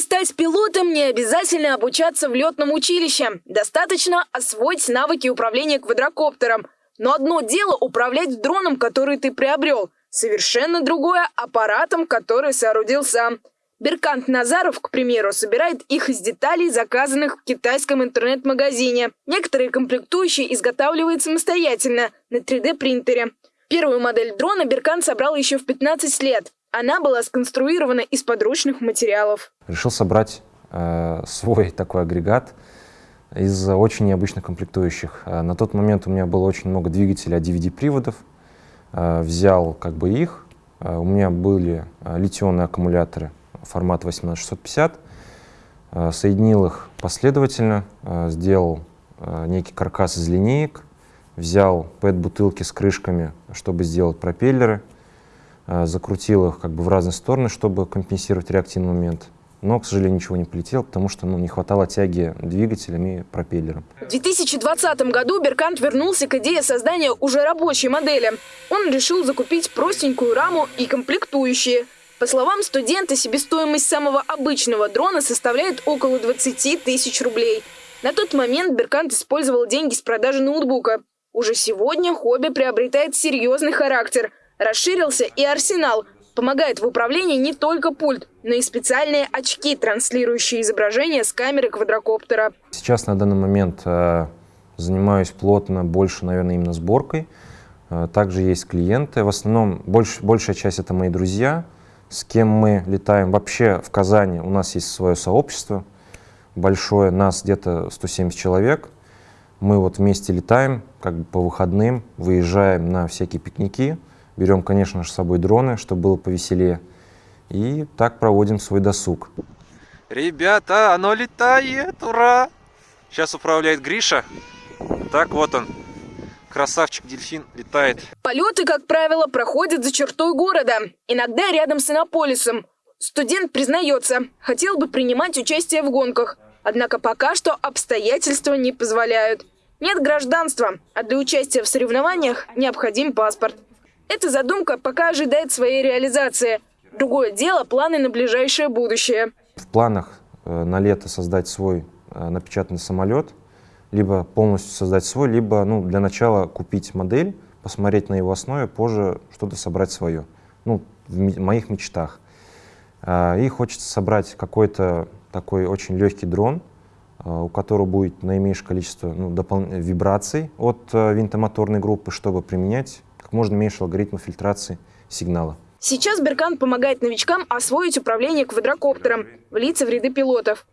Стать пилотом, не обязательно обучаться в летном училище. Достаточно освоить навыки управления квадрокоптером. Но одно дело управлять дроном, который ты приобрел. Совершенно другое – аппаратом, который соорудил сам. Беркант Назаров, к примеру, собирает их из деталей, заказанных в китайском интернет-магазине. Некоторые комплектующие изготавливает самостоятельно на 3D-принтере. Первую модель дрона Беркант собрал еще в 15 лет. Она была сконструирована из подручных материалов. Решил собрать э, свой такой агрегат из очень необычных комплектующих. Э, на тот момент у меня было очень много двигателей DVD-приводов. Э, взял как бы их. Э, у меня были э, литионные аккумуляторы формат 18650, э, соединил их последовательно, э, сделал э, некий каркас из линеек, взял PET-бутылки с крышками, чтобы сделать пропеллеры, закрутил их как бы в разные стороны, чтобы компенсировать реактивный момент. Но, к сожалению, ничего не полетело, потому что ну, не хватало тяги двигателем и пропеллером. В 2020 году Беркант вернулся к идее создания уже рабочей модели. Он решил закупить простенькую раму и комплектующие – по словам студента, себестоимость самого обычного дрона составляет около 20 тысяч рублей. На тот момент Беркант использовал деньги с продажи ноутбука. Уже сегодня хобби приобретает серьезный характер. Расширился и арсенал. Помогает в управлении не только пульт, но и специальные очки, транслирующие изображение с камеры квадрокоптера. Сейчас на данный момент э, занимаюсь плотно, больше, наверное, именно сборкой. Э, также есть клиенты. В основном больш, большая часть это мои друзья – с кем мы летаем. Вообще в Казани у нас есть свое сообщество большое, нас где-то 170 человек. Мы вот вместе летаем, как бы по выходным, выезжаем на всякие пикники, берем, конечно же, с собой дроны, чтобы было повеселее. И так проводим свой досуг. Ребята, оно летает, ура! Сейчас управляет Гриша. Так вот он, Красавчик дельфин летает. Полеты, как правило, проходят за чертой города. Иногда рядом с Иннополисом. Студент признается, хотел бы принимать участие в гонках. Однако пока что обстоятельства не позволяют. Нет гражданства, а для участия в соревнованиях необходим паспорт. Эта задумка пока ожидает своей реализации. Другое дело – планы на ближайшее будущее. В планах э, на лето создать свой э, напечатанный самолет – либо полностью создать свой, либо ну, для начала купить модель, посмотреть на его основе, позже что-то собрать свое. Ну, в моих мечтах. А, и хочется собрать какой-то такой очень легкий дрон, а, у которого будет наименьшее количество ну, вибраций от винтомоторной группы, чтобы применять как можно меньше алгоритмов фильтрации сигнала. Сейчас Беркан помогает новичкам освоить управление квадрокоптером, влиться в ряды пилотов.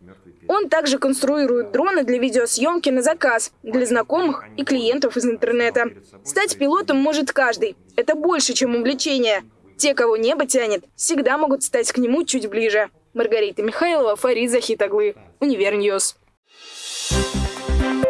Он также конструирует дроны для видеосъемки на заказ, для знакомых и клиентов из интернета. Стать пилотом может каждый. Это больше, чем увлечение. Те, кого небо тянет, всегда могут стать к нему чуть ближе. Маргарита Михайлова, Фарид Захит оглы, Univer News. Thank you.